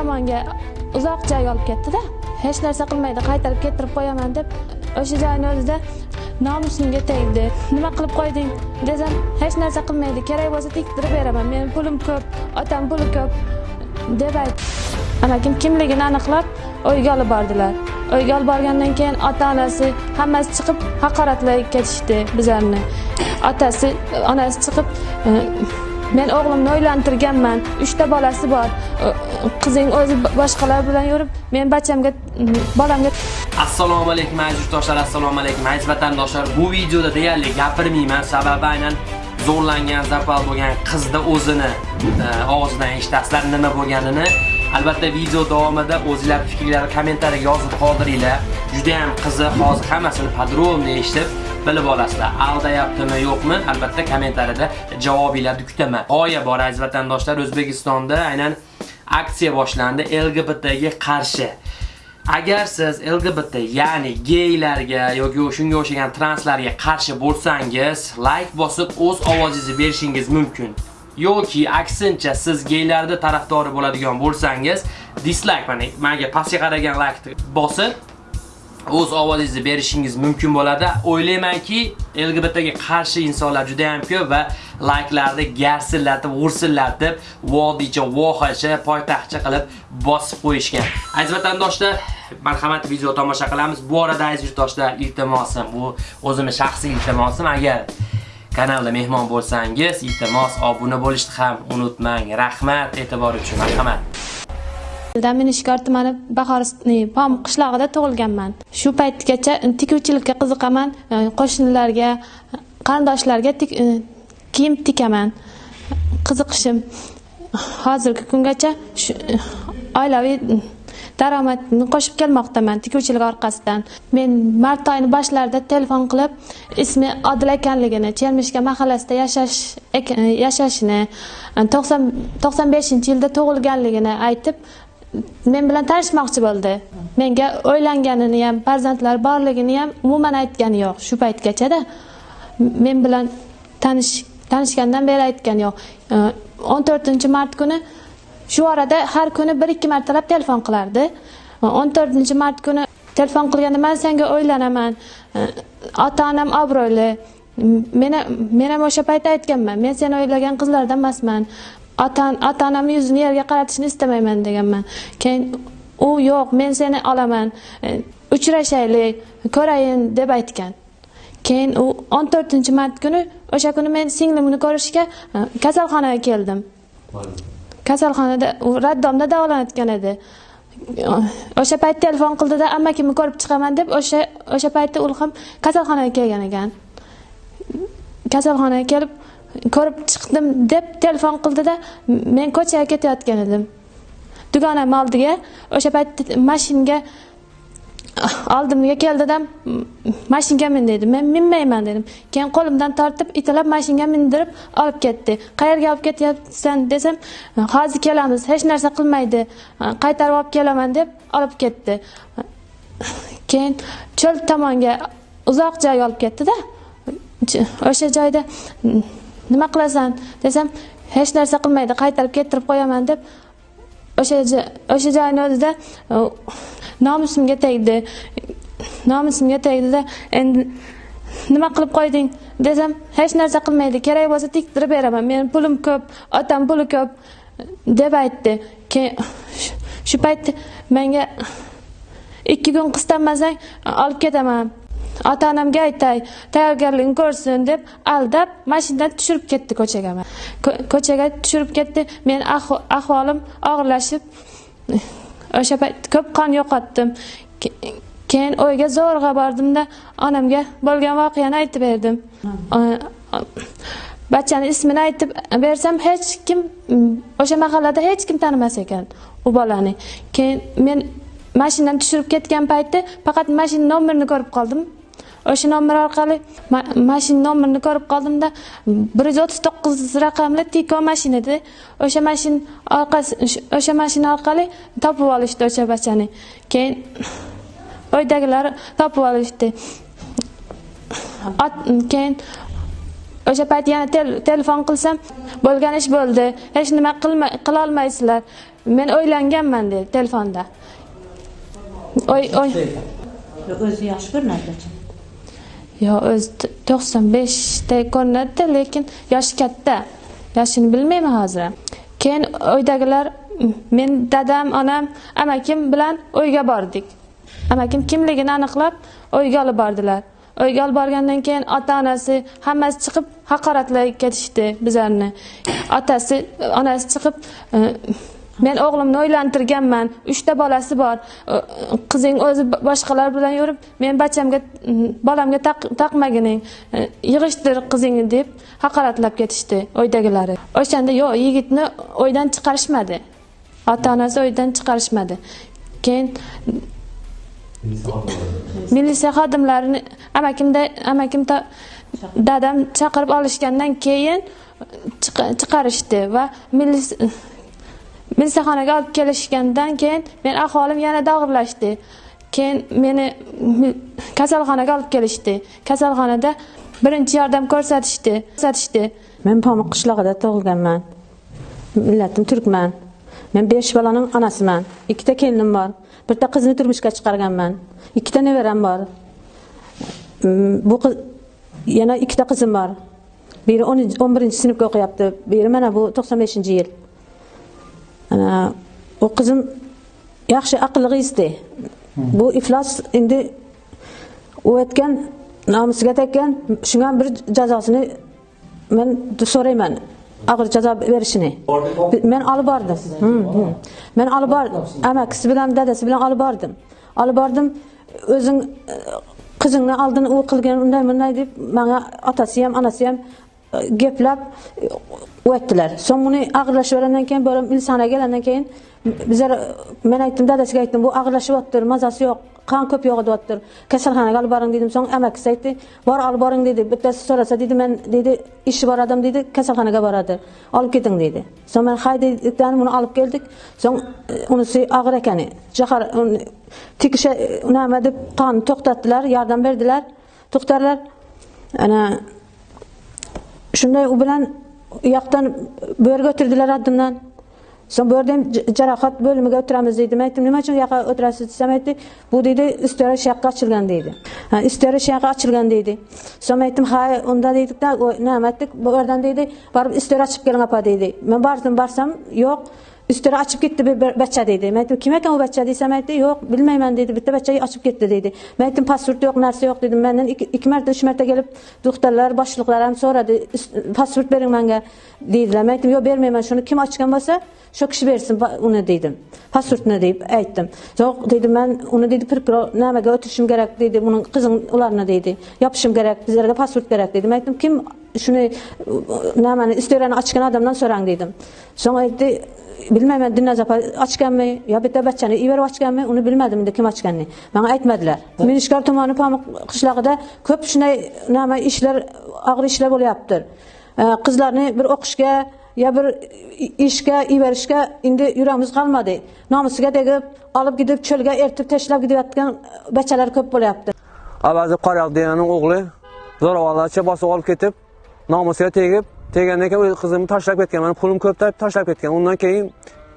tomonga uzoq joyga olib ketdida hech narsa qilmaydi qaytarib keltirib qo'yaman deb o'sha joyni o'zida nomusimga tegdi. Nima qilib qo'yding desam hech narsa qilmaydi kerak bo'lsa tiktirib beraman meni pulim ko'p otam puli ko'p deb aytdi amakim kimligini aniqlab uyga olib bordilar. Uyga olib borgandan keyin ota onasi hammasi chiqib haqoratlab ketishdi bizlarni. Otasi onasi chiqib e, men o'g'limni uylantirganman uchta bolasi bor. Qizing o'zi boshqalar bilan yurib men bachamga bolamga assalomu alaykum aziz do'stlar assalomu alaykum aziz vatandoshlar. Bu videoda deyarli gapirmayman sababi aynan zo'rlangan zapal bo'lgan qizni o'zini e, og'zidan eshitasizlar nima bo'lganini. Albatta video davomida o'zinglar fikrlarni kommentariyaga yozib qoldiringlar. Juda ham qiziq hozir hammasini podrobno eshitib bilib olasizlar aldayaptimi yo'qmi? Albatta kommentariyada javobinglarni kutaman. G'oya bor aziz vatandoshlar o'zbekistonda aynan aksiya boshlandi lgbtga qarshi. Agar siz lgbt ya'ni geylarga yoki shunga o'xshagan translarga qarshi bo'lsangiz like bosib o'z ovozingizni berishingiz mumkin. Yoki aksincha siz geylarni tarafdori bo'ladigan bo'lsangiz dislike mana menga pastga qaragan like bosib o'z ovozingizni berishingiz mumkin bo'ladi. O'ylaymanki, LGBTga qarshi insonlar juda ham ko'p va layklarni garsillatib, g'ursillatib, vodiycha, vohacha, poytaxtcha qilib bosib qo'yishgan. Aziz vatandoshlar, marhamat video tomosha qilamiz. Bu orada aziz yurtdoshlar, iltimosim, bu o'zimning shaxsiy iltimosim. Agar kanalda mehmon bo'lsangiz, iltimos obuna bo'lishni ham unutmang. Rahmat e'tibor uchun. Marhamat. Daminishkor tumani Bahor Pom qishlog'ida tug'ilganman. Shu paytgacha tikuvchilikka qiziqaman, e, qo'shnilarga, qarindoshlarga e, kiyim tikaman. Qiziqishim hozirgi kungacha shu e, oilaviy daromadni qo'shib kelmoqdaman tikuvchilik orqasidan. Men mart oyini boshlarida telefon qilib, ismi Odil ekanligini, chermishka mahallasida yashash yashashini, 95-yilda tug'ilganligini aytib, men bilan tanishmoqchi bo'ldi. Menga o'ylanganini ham farzandlar borligini ham umuman aytgani yo'q. Shu paytgachada men bilan tanish tanishgandan beri aytgani yo'q. O'n to'rtinchi mart kuni shu orada har kuni bir ikki martalab telefon qilardi. O'n to'rtinchi mart kuni telefon qilganda man senga o'ylanaman. Ota onam obro'li. Men men ham o'sha payt aytganman. Men seni o'ylagan qizlardan emasman. Ota ota onamni yuzini yerga qaratishni istamayman deganman. Keyin u yo'q men seni olaman e, uchrashaylik ko'rayin deb aytgan. Keyin u o'n to'rtinchi mart kuni o'sha kuni men singlimni ko'rishga e, kasalxonaga keldim. Kasalxonada u raddomda davolanayotgan edi. O'sha payt telefon qildida amakimni ko'rib chiqaman? deb o'sha o'sha paytda u ham kasalxonaga kelgan ekan. Kasalxonaga kelib ko'rib chiqdim deb telefon qildida men ko'chaga ketayotgan edim. Dugonam oldiga o'sha paytda mashinaga oldimga keldida mashinaga min dedi. Men minmayman dedim. Keyin qo'limdan tortib italab mashinaga mindirib olib ketdi. Qayerga olib ketyapsan desam hozir kelamiz hech narsa qilmaydi qaytarib olib kelaman deb olib ketdi. Keyin cho'l tomonga uzoq joyga olib ketdida o'sha joyda nima qilasan? Desam hech narsa qilmaydi qaytarib keltirib qo'yaman deb o'sha o'sha joyni o'zida nomusimga tegdi. Nomusimga tegdida endi nima qilib qo'yding? Desam hech narsa qilmaydi kerak bo'lsa tiktirib beraman meni pulim ko'p otam puli ko'p deb aytdi. Keyin shu payt menga ikki kun qistamasang olib ketaman. Ota onamga aytay tayyorgarligini ko'rsin deb aldab mashinadan tushirib ketdi ko'chaga ko'chaga tushirib ketdi. Men ahvolim og'irlashib o'sha payt ko'p qon yo'qotdim. Keyin uyga zo'rg'a bordimda onamga bo'lgan voqeani aytib berdim. Bachani ismini aytib bersam hech kim o'sha mahallada hech kim tanimas ekan u bolani. Keyin men mashinadan tushirib ketgan paytda faqat mashina nomerini ko'rib qoldim o'sha nomer orqali mashina nomerini ko'rib qoldimda bir yuz o'ttiz to'qqiz raqamli tiko mashinada o'sha mashina orqasi o'sha mashina orqali topib olishdi o'sha bachani. Keyin uydagilar topib olishdi. Keyin o'sha payt yana telefon qilsam bo'lgan ish bo'ldi. Hech nima qilolmaysizlar. Men o'ylanganman dedi telefonda. Oy oy. O'zi yaxshi ko'rinadi yo o'zi to'qson 95 ko'rinadida lekin yoshi katta. Yoshini bilmayman hozir. Ham. keyin uydagilar men dadam onam amakim bilan uyga bordik. Amakim kimligini aniqlab uyga olib bordilar. Uyga olib borgandan keyin ota onasi hammasi chiqib haqoratlab ketishdi bizlarni. Otasi onasi chiqib men o'g'limni uylantirganman uchta bolasi bor. Qizing o'zi boshqalar bilan yurib men bachamga bolamga taqmagining e, yig'ishtir qizingni deb haqoratlab ketishdi uydagilari o'shanda yo'q yigitni uydan chiqarishmadi. Ota onasi uydan chiqarishmadi. Keyin militsiya xodimlarini amakimda amakim dadam chaqirib olishgandan keyin e, chiqarishdi va milis- olib kelishgandan keyin men ahvolim yanada og'irlashdi keyin meni kasalxonaga olib kelishdi. Kasalxonada birinchi yordam ko'rsatishdi ko'rsatishdi. Men pamuq qishlog'ida tug'ilganman. Millatim turkman. Men besh bolaning onasiman. Ikkita kelinim bor. Bitta qizni turmushga chiqarganman. Ikkita nevaram bor. Mm, bu qiz yana ikkita qizim bor. Biri o'n birinchi sinfga o'qiyapti. Biri mana bu to'qson beshinchi yil. U qizim yaxshi aql izdi bu iflos endi o'tgan nomusiga tekkan shunga bir jazosini men so'rayman og'ir jazo berishini. Men olib bordim. Hmm, hmm. Men olib bordim amakisi bilan dadasi bilan olib bordim. Olib bordim o'zing qizingni oldin u qilgan unday bunday deb manga otasi ham onasi ham Gepləb o etdilər. Son bunu ağırlaşıb verəndən keyin belə insana gələndən keyin bizə e, mən aytdım, dədəsi aytdım, bu ağırlaşıbdır, mazası yox, qan köp yoğudyaptır. Kasalxanaga alıb barın dedim, soň əməkisi aýtdy, bar alyp barın dedi. Bitdesi sorasa dedi, men dedi, işi bar adam dedi, kasalxanaga barady. Alyp getiň dedi. Soň men haýdy dedikden muny alyp geldik. Soň e, unusi agyr ekeni. Jahar tikişe näme dip qan toktatdylar, ýardam berdiler. Toktarlar. Ana shunday u bilan u yoqdan bu yerga o'tirdilar oldimdan so'ng bu yerda ham jarohat bo'limiga o'tiramiz deydi. Man aytdim nima uchun bu yoqqa o'tirasiz? desam aytdi bu deydi istora shu yoqqa ochilgan deydi. Ha shu yoqqa ochilgan deydi. So'ng man aytdim ha unda deydikda nima aytdik bu yerdan deydi borib istora ochib keling opa deydi. Men bordim borsam yo'q. Üstüne açıp gitti bir bir bachcha dedi. Men aytdim, kim ekan u bachcha desam aytdi, yo'q, bilmayman dedi. Bitta bachcha ochib ketdi dedi. man aytdim, pasport yo'q, narsa yo'q dedim. Mendan ikki, marta, uch marta kelib doktorlar, boshliqlar ham so'radi, pasport bering manga deydilar man aytdim, yo'q, bermayman. Shuni kim ochgan bo'lsa, shu kishi bersin uni dedim. Pasportni deb aytdim. Yo'q dedi men uni dedi, prokuror nimaga o'tirishim kerak dedi. Buning qizing ularni dedi. Yopishim kerak, bizlarga pasport kerak dedi. man aytdim, kim shuni nimani istorani ochgan odamdan so'rang dedim. So'ng aytdi, bilmayman Dilnaz opa ochganmi? Yo bitta bachchani iverib ochganmi? Uni bilmadim endi kim ochganini. Manga aytmadilar. Minishkor tumani pamuq qishlog'ida ko'p shunday nima ishlar og'ir ishlar bo'lyaptir. Ee, qizlarni bir o'qishga yo bir ishga iverishga endi yuragimiz qolmadi. Nomusiga tegib olib gidib cho'lga ertib tashlab ketayotgan bachchalar ko'p bo'lyapti. Avazi Qoryoq deganning o'g'li zo'ravonlarcha bosib olib ketib, nomusiga tegib, tegandan keyin o'z qizimni tashlab ketgan. mani pulim ko'p deb tashlab ketgan. Undan keyin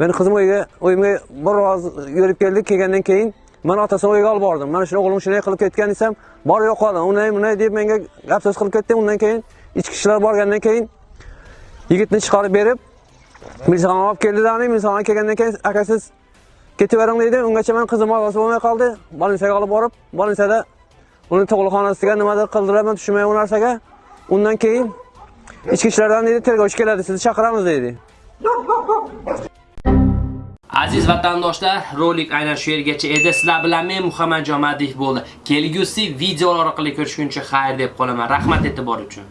meni qizim uyga, uyimga biroz yurib keldik. Kelgandan keyin mani otasini uyiga olib bordim. Mana shu o'g'lim shunday qilib ketgan desam, bor yo'q qoldim Unday bunday deb menga gap so'z qilib ketdi. Undan keyin ichki ishlar borgandan keyin yigitni chiqarib berib, militsiyaga olib keldilar. Militsiyaga kelgandan keyin akasiz ketavering deydi Ungacha mani qizim ozod bo'lmay qoldi. bolnitsaga olib borib, bolnitsada uni tug'ruqxonasiga nimadir qildilar, man tushunmayman u narsaga. Undan keyin ichki ishlardan dedi, tergovchi keladi, sizni chaqiramiz dedi. Aziz vatandoshlar, rolik aynan shu yergacha edi. Sizlar bilan men Muhammad Jomadiyev bo'ldi. Kelgusi videolar orqali ko'rishguncha xayr deb qolaman. Rahmat e'tibor uchun.